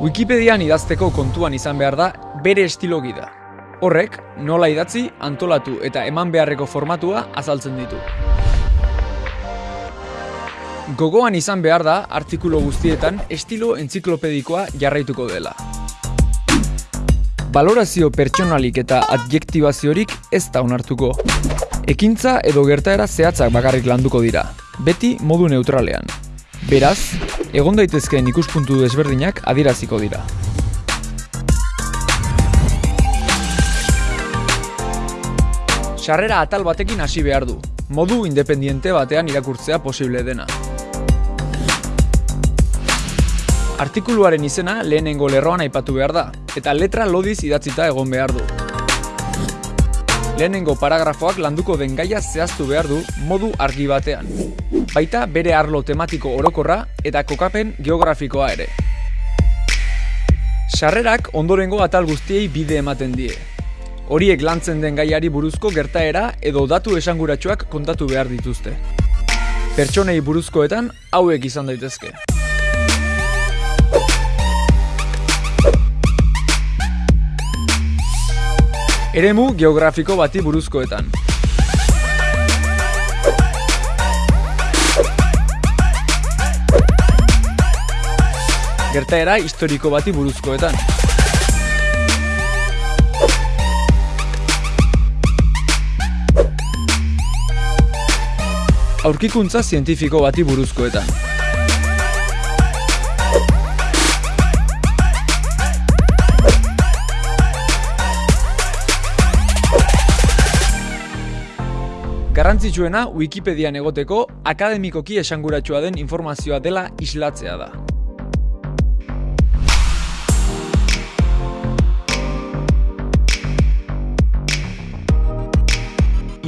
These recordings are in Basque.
Wikipedian idazteko kontuan izan behar da bere estilo gida. Horrek, nola idatzi, antolatu eta eman beharreko formatua azaltzen ditu. Gogoan izan behar da artikulu guztietan estilo entziklopedikoa jarraituko dela. Balorazio pertsonalik eta adjektibaziorik ez da onartuko. Ekintza edo gertaera zehatzak bakarrik landuko dira, beti modu neutralean. Beraz, egon daitezkeen ikuspuntu desberdinak adieraziko dira. Sarrera atal batekin hasi behar du, modu independiente batean irakurtzea posible dena. Artikuluaren izena lehenengo lerroan aipatu behar da, eta letra lodiz idatzita egon behar du. Lehenengo paragrafoak landuko den gaia zehaztu behar du modu argi batean. Baita bere arlo tematiko orokorra eta kokapen geografikoa ere. Sarrerak ondorengo atal guztiei bide ematen die. Horiek lantzen den gaiari buruzko gertaera edo datu esanguratsuak kontatu behar dituzte. Pertsonei buruzkoetan hauek izan daitezke. Eremu geografiko bati buruzkoetan. Gertaera historiko bati buruzkoetan. Aurkikuntza zientifiko bati buruzkoetan. Garrantzitsuena Wikipedian egoteko akademikoki esanguratsua den informazioa dela islatzea da.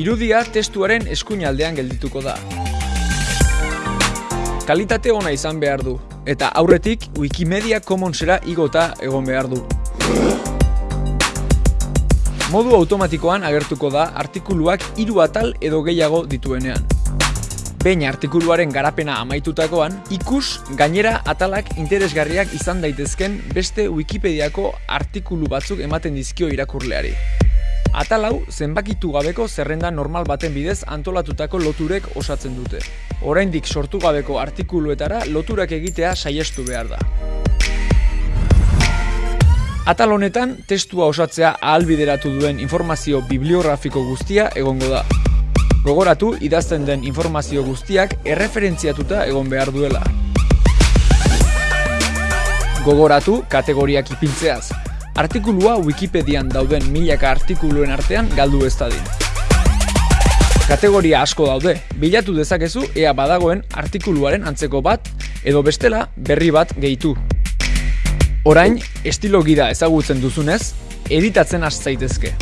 Irudia testuaren eskuinaldean geldituko da. Kalitate ona izan behar du, eta aurretik Wikimedia Commonsera igota egon behar du. Modu automatikoan agertuko da artikuluak hiru atal edo gehiago dituenean. Behin artikuluaren garapena amaitutakoan, ikus gainera atalak interesgarriak izan daitezken beste Wikipediako artikulu batzuk ematen dizkio irakurleari. Atal hau zenbakitu gabeko zerrenda normal baten bidez antolatutako loturek osatzen dute. Oraindik sortu gabeko artikuluetara loturak egitea saiestu behar da. Atal honetan testua osatzea ahalbideratu duen informazio bibliografiko guztia egongo da. Gogoratu idazten den informazio guztiak erreferentziatuta egon behar duela. Gogoratu kategoriak ipintzeaz. Artikulua Wikipedian dauden milaka artikuluen artean galdu ez dadin. Kategoria asko daude, bilatu dezakezu ea badagoen artikuluaren antzeko bat edo bestela berri bat gehitu. Orain, estilo gida ezagutzen duzunez, editatzen has zaitezke.